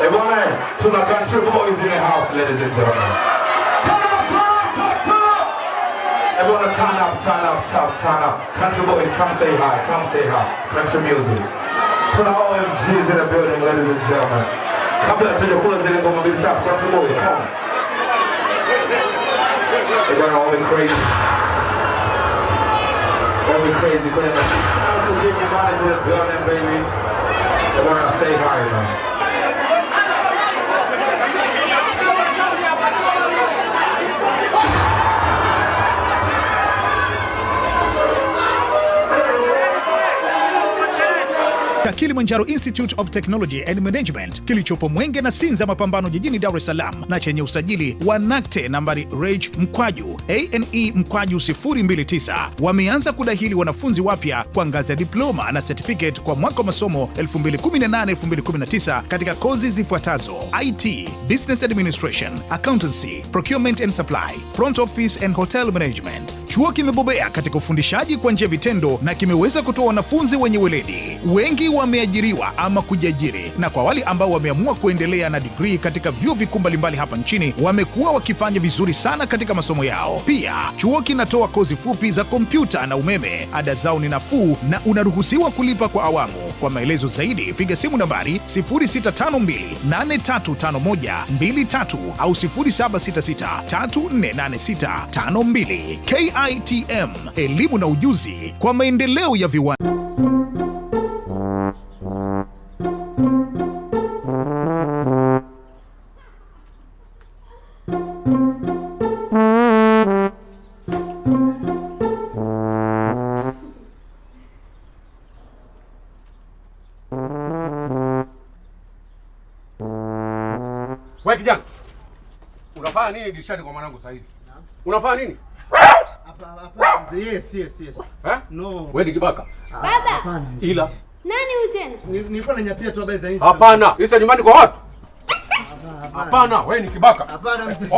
you? Ebwana, ebwana, tuna country boys in the house, ladies and gentlemen. Turn up, turn up, turn up, turn up. Everyone turn up, turn up, turn up, turn up. Country boys, come say hi, come say hi. Country music. Tuna OMGs in the building, ladies and gentlemen. Kabla tujakula zile ngoma mbili tatu, country boys, come. They're gonna all be crazy. All be crazy, man. Also, give your bodies in the building, baby. They wanna say hi, man. Kilimanjaro Institute of Technology and Management kilichopo Mwenge na Sinza Mapambano jijini Dar es Salaam na chenye usajili wa NACTE nambari reg mkwaju ane mkwaju 029 wameanza kudahili wanafunzi wapya kwa ngazi ya diploma na certificate kwa mwaka wa masomo 2018-2019 katika kozi zifuatazo: IT, Business Administration, Accountancy, Procurement and Supply, Front Office and Hotel Management. Chuo kimebobea katika ufundishaji kwa njia vitendo na kimeweza kutoa wanafunzi wenye weledi. Wengi wameajiriwa ama kujiajiri, na kwa wale ambao wameamua kuendelea na digrii katika vyuo vikuu mbalimbali hapa nchini wamekuwa wakifanya vizuri sana katika masomo yao. Pia chuo kinatoa kozi fupi za kompyuta na umeme. Ada zao ni nafuu na unaruhusiwa kulipa kwa awamu. Kwa maelezo zaidi piga simu nambari 0652835123 au 0766348652. KITM, elimu na ujuzi kwa maendeleo ya viwanda. Wewe kijana. Unafanya nini dirishani kwa mwanangu saa hizi? Unafanya nini? Hapana. Yes, yes, yes. Eh? No. Wewe ni kibaka. Baba. Hapana. Ila Nani huyu tena? Ni- Nilikuwa nanyapia tu habari za hizi. hapana. Isa nyumbani kwa watu. Hapana, wewe ni kibaka. Hapana mzee.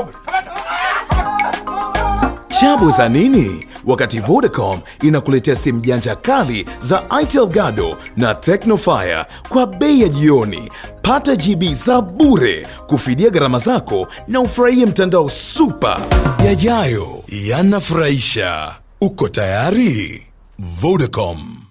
Chabu za nini? Wakati Vodacom inakuletea simu janja kali za Itel Gado na Tecnofire kwa bei ya jioni. Pata GB za bure kufidia gharama zako na ufurahie mtandao super. Yajayo yanafurahisha. Uko tayari? Vodacom.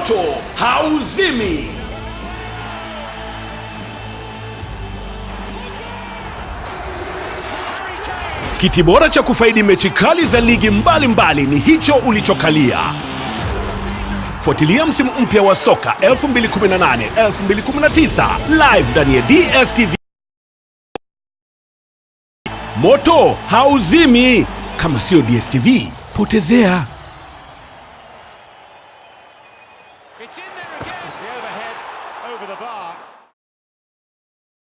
Moto hauzimi. Kiti bora cha kufaidi mechi kali za ligi mbalimbali mbali ni hicho ulichokalia. Fuatilia msimu mpya wa soka 2018-2019 live ndani ya DStv. Moto hauzimi. Kama sio DStv, potezea. It's in there again. The overhead over the bar.